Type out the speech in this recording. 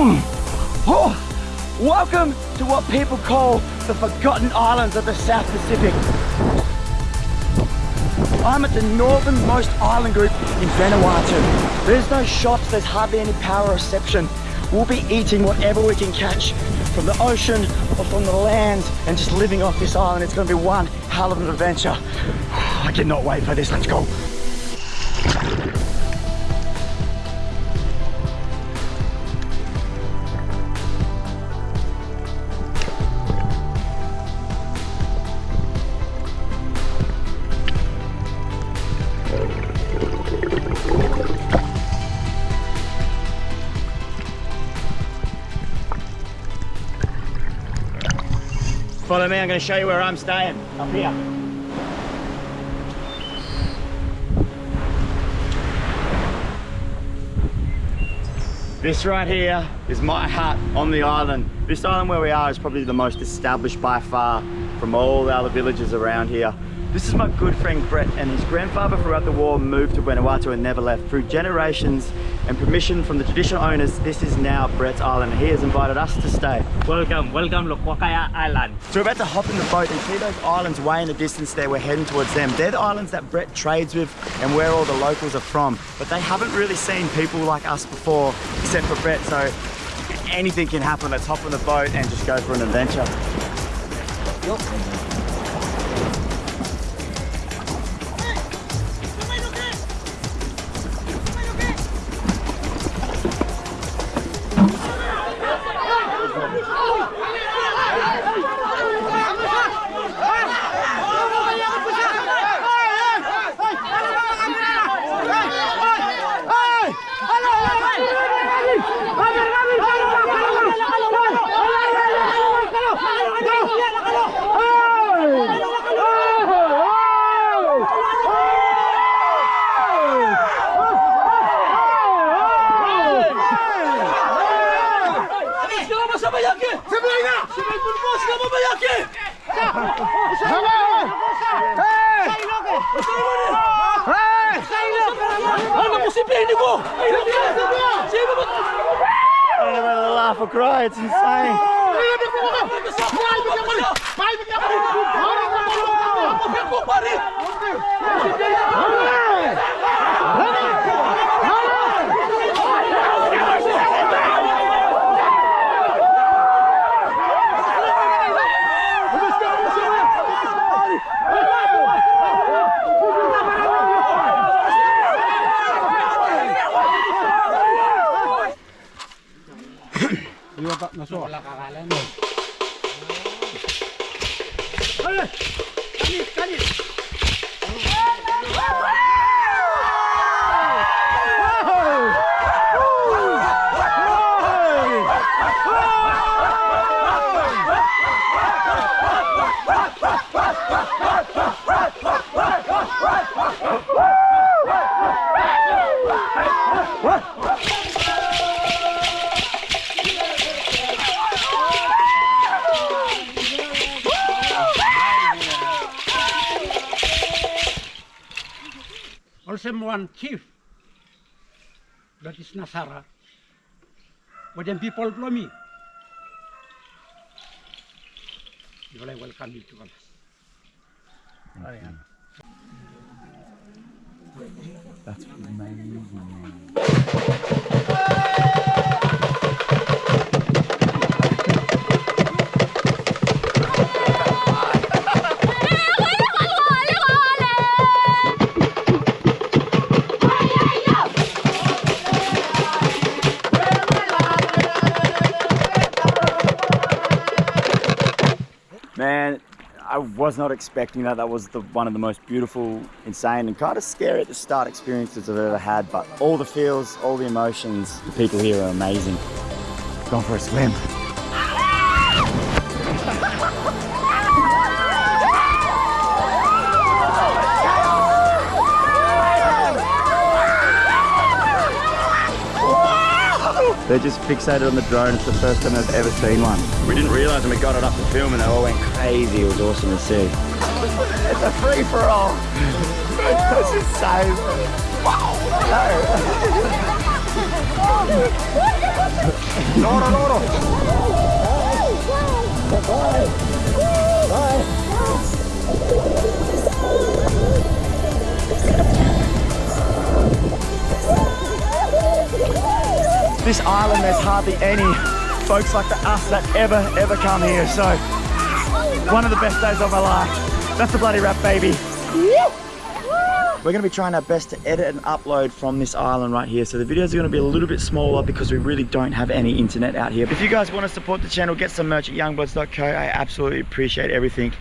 Oh, welcome to what people call the Forgotten Islands of the South Pacific. I'm at the northernmost island group in Vanuatu. There's no shops, there's hardly any power reception. We'll be eating whatever we can catch from the ocean or from the land and just living off this island. It's gonna be one hell of an adventure. I cannot wait for this, let's go. Follow me, I'm going to show you where I'm staying. Up here. This right here is my hut on the island. This island where we are is probably the most established by far from all the other villages around here. This is my good friend Brett and his grandfather throughout the war moved to Vanuatu and never left. Through generations and permission from the traditional owners, this is now Brett's island. He has invited us to stay. Welcome, welcome to Lokwakaya Island. So we're about to hop in the boat and see those islands way in the distance there. We're heading towards them. They're the islands that Brett trades with and where all the locals are from. But they haven't really seen people like us before, except for Brett. So anything can happen. Let's hop in the boat and just go for an adventure. Oh, I don't know whether to laugh or cry, it's insane. Iwa pa, naso. Wala kakalan. Ay! Ay! Also one chief, that is Nasara. But then people blow me. You will welcome you to us. That's amazing. I was not expecting that. That was the, one of the most beautiful, insane, and kind of scary at the start experiences I've ever had. But all the feels, all the emotions, the people here are amazing. Gone for a swim. They're just fixated on the drone. It's the first time they've ever seen one. We didn't realise when we got it up to film and they all went crazy. It was awesome to see. It's a free for all. That's insane. Wow. No. Loro, loro. This island, there's hardly any folks like the, us that ever, ever come here. So, one of the best days of my life. That's a bloody wrap, baby. We're going to be trying our best to edit and upload from this island right here. So the videos are going to be a little bit smaller because we really don't have any internet out here. If you guys want to support the channel, get some merch at youngbloods.co. I absolutely appreciate everything.